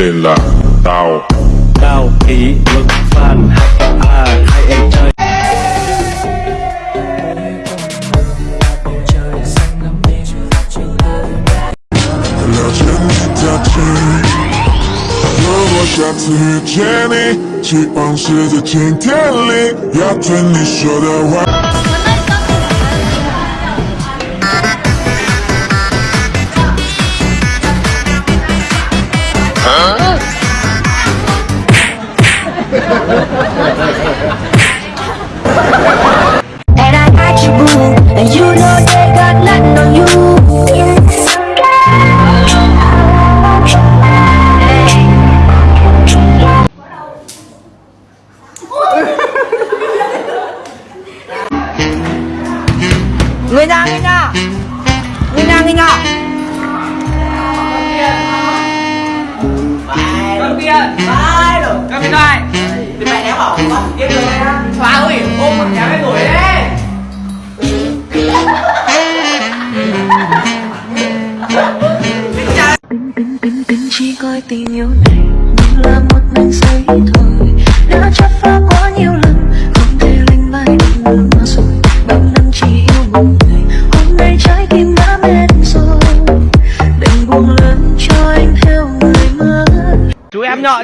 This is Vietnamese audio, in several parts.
tên là Tao Tao kỷ luật fan à, hai em chơi Lỡ chân ta chơi 如果下次遇见你，期望是在晴天里，要听你说的话。 Người nhà người nhà người nhà người nhà Cầm tiền Vai rồi Cầm điện thoại Thì mẹ đéo bảo Cầm tiền rồi Hóa ơi Ôm một nhà cái ngồi đấy. Bình bình bình bình chỉ coi tình yêu này như là một mảnh giấy thôi. Đã chắp phá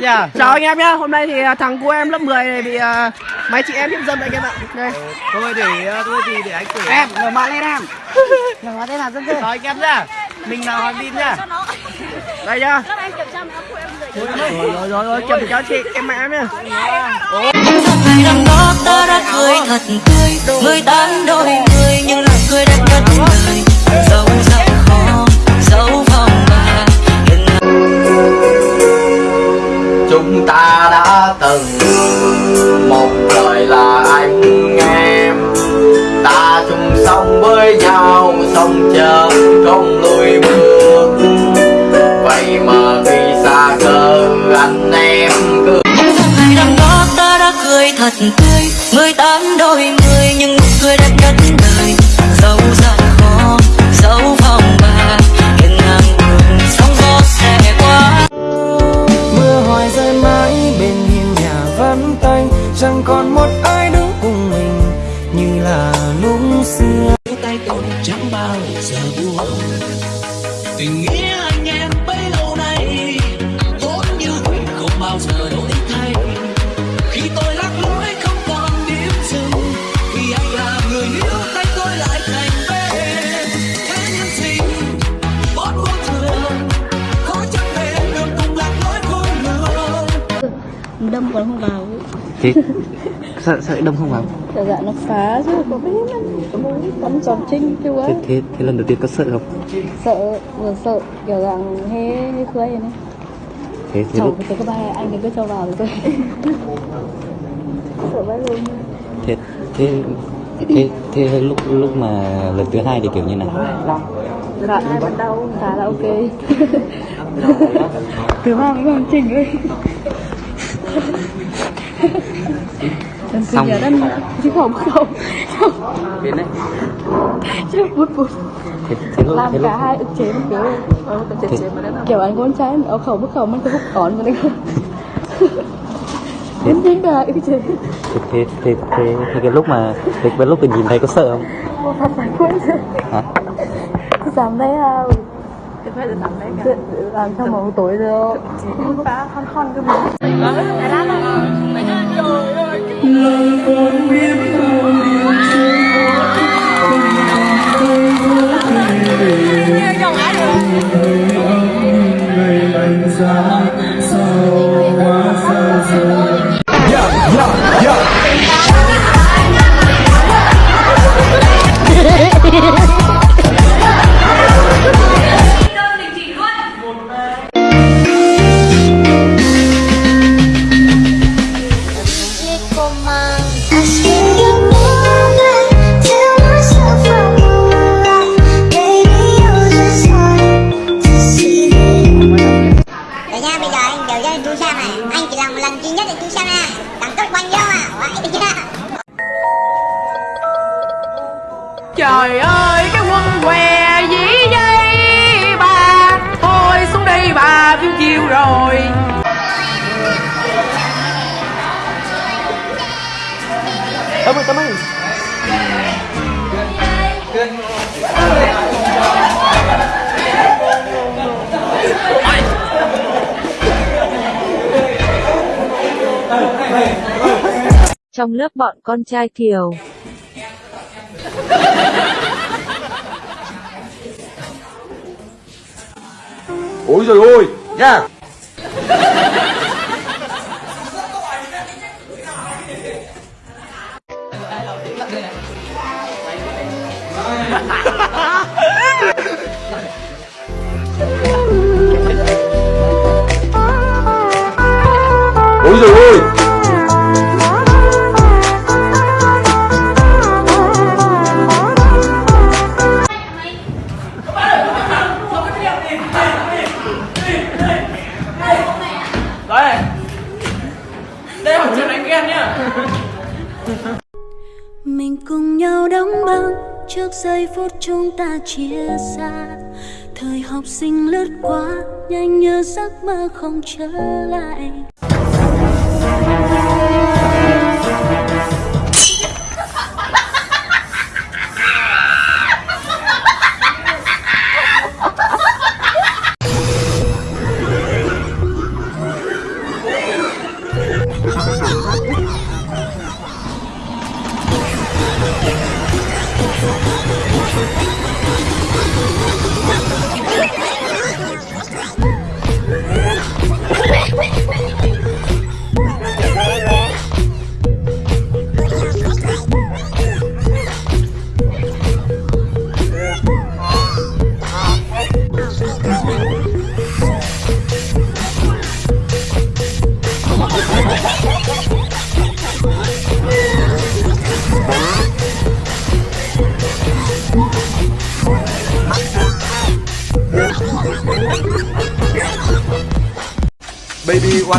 nhá. Chào anh em nhá. Hôm nay thì à, thằng của em lớp 10 này bị à, mấy chị em hiếp dâm anh em ạ đây. Thôi để Thôi thì để anh kể. Em ngửa mặt lên em. Ngửa mặt lên làm dân Rồi anh em nhá. Mình là Hoàng Vin nhá. Đây nhá. Rồi rồi rồi rồi kiểm cho chị em mẹ em nhá. Ngày năm đó ta đã cười thật tươi. Mười tám đôi mươi nhưng lại cười đẹp nhất đời. Dẫu rất khó dẫu vòng Chúng ta đã từng. Một đời là anh em. Ta chung sống với nhau, Sống chờ không lùi bước. Vậy mà khi xa cơ, Anh em cứ ngày năm đó, ta đã cười thật tươi. Mười tám đôi mươi Thế sao lại đông không vào? kiểu dạng nó phá chứ có biết cắm tròn trinh Thế, ấy thế, thế lần đầu tiên có sợ không? sợ vừa sợ kiểu dạng hê hê khơi này Thế, thế lúc có ba anh thì cứ cho vào rồi tôi sợ vãi luôn. Thế thế thế thế lúc lúc mà lần thứ hai thì kiểu như nào? Dạ hai bắt đầu khá là ok. Thứ ba mới còn chỉnh ơi Xong. nhất ăn chứ không không. Đến đấy. Chứ bút bút thế, thế lúc làm cả hai ức chế một kiểu. Ờ, mà kiểu anh con trai ở khẩu bức khẩu mình cứ hút còn mà đấy Đến chính là ức chế. Thế thế thế, thế, thế cái lúc mà thế cái lúc mình nhìn thấy có sợ không? Một thật phải quên rồi hả? Giảm đấy à Thế phải giảm đấy cả. Làm trong một tối rồi. Phá khăn khăn cái trời ơi cái quân què dĩ dây bà. Thôi xuống đây bà phiêu chiêu rồi. Cảm ơi cảm ơn trong lớp bọn con trai kiều. ôi rồi ôi nha! ôi Mình cùng nhau đóng băng. Trước giây phút chúng ta chia xa, Thời học sinh lướt qua, nhanh như giấc mơ không trở lại.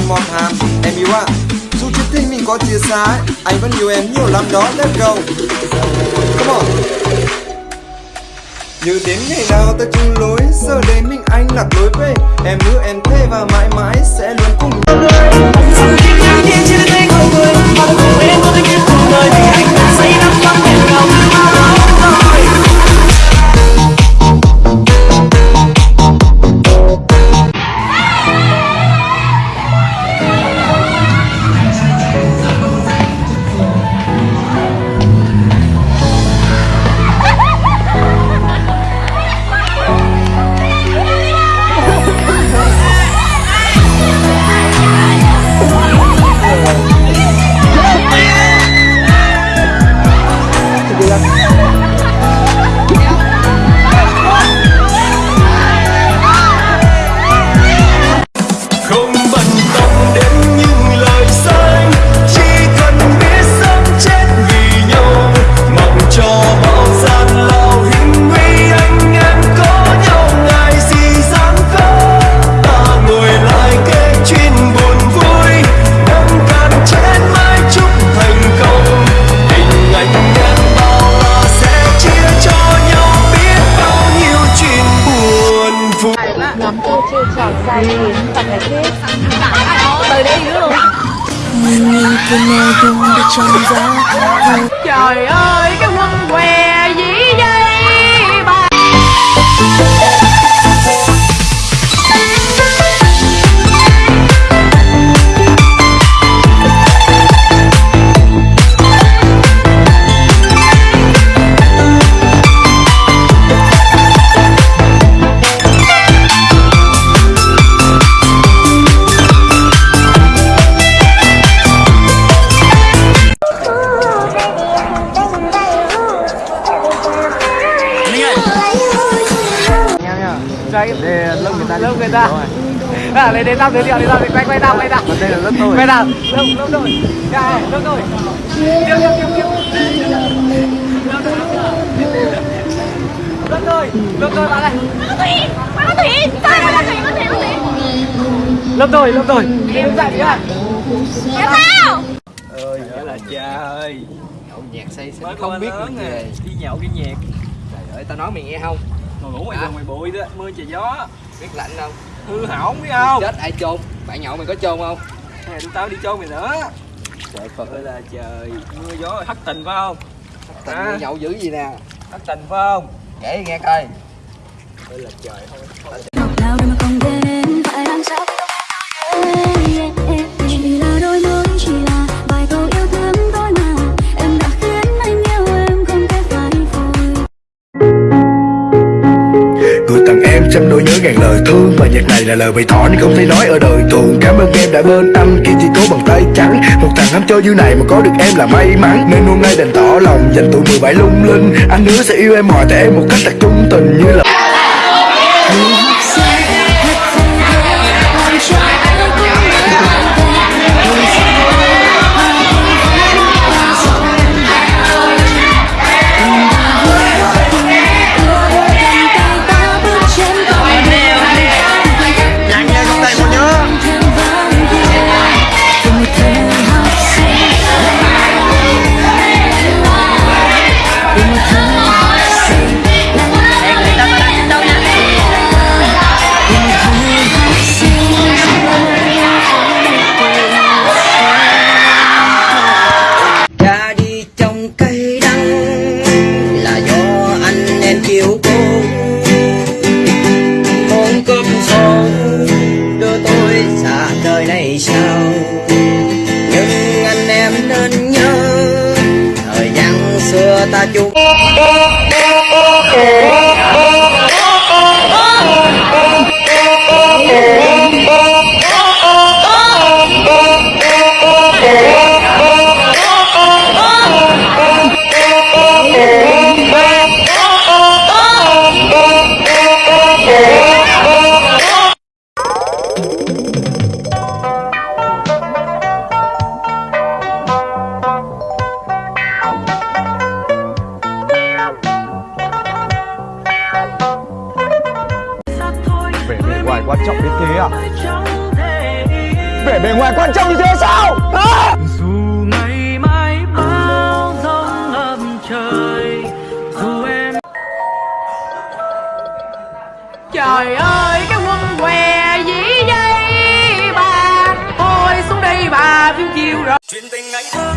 Baby hàm Em yêu ạ. À. Dù chuyện tình mình có chia xa ấy, Anh vẫn yêu em nhiều lắm đó Let's go. Come on. Như đến ngày nào ta chung lối Giờ đây mình anh lạc lối về. Em hứa em thế và mãi mãi sẽ luôn cùng không dung đã người ta. À, lấy đến tao giới thiệu đi tao quay quay tao quay tao đây là lớp tôi quay tao lớp lớp tôi à, lớp tôi tiếp tiếp tiếp tiếp lớp tôi lớp tôi bạn này lớp tôi lớp tôi đi đứng dậy đi ạ. Ơi nghĩa là cha ơi. Nhậu nhạc say xỉn không biết gì về. Đi nhậu đi nhạc. Trời ơi tao nói mày nghe không Ngồi ngủ ngoài đường mày bụi đó, mưa trời gió Biết lạnh không? Hư hỏng biết không? Chết ai chôn? Bạn nhậu mày có chôn không? Hay là tụi tao đi chôn mày nữa trời phật ơi là trời mưa gió thất tình phải không Tình À. nhậu dữ gì nè thất tình phải không Kể nghe coi ơi là trời mà không trăm nỗi nhớ ngàn lời thương Và nhạc này là lời bày tỏ nên không thể nói ở đời thường. Cảm ơn em đã bên anh khi chỉ cố bằng tay trắng. Một thằng ham chơi như này mà có được em là may mắn. Nên hôm nay đành tỏ lòng, dành tuổi 17 lung linh. Anh hứa sẽ yêu em hỏi tại em một cách thật trung tình như là quan trọng đến thế à Vẻ bề ngoài quan trọng như thế sao? Hả? dù ngày mai bao giông ngập trời dù em Trời ơi cái quân què dĩ dây bà Thôi xuống đây bà phiêu chiều rồi. Chuyện tình anh thương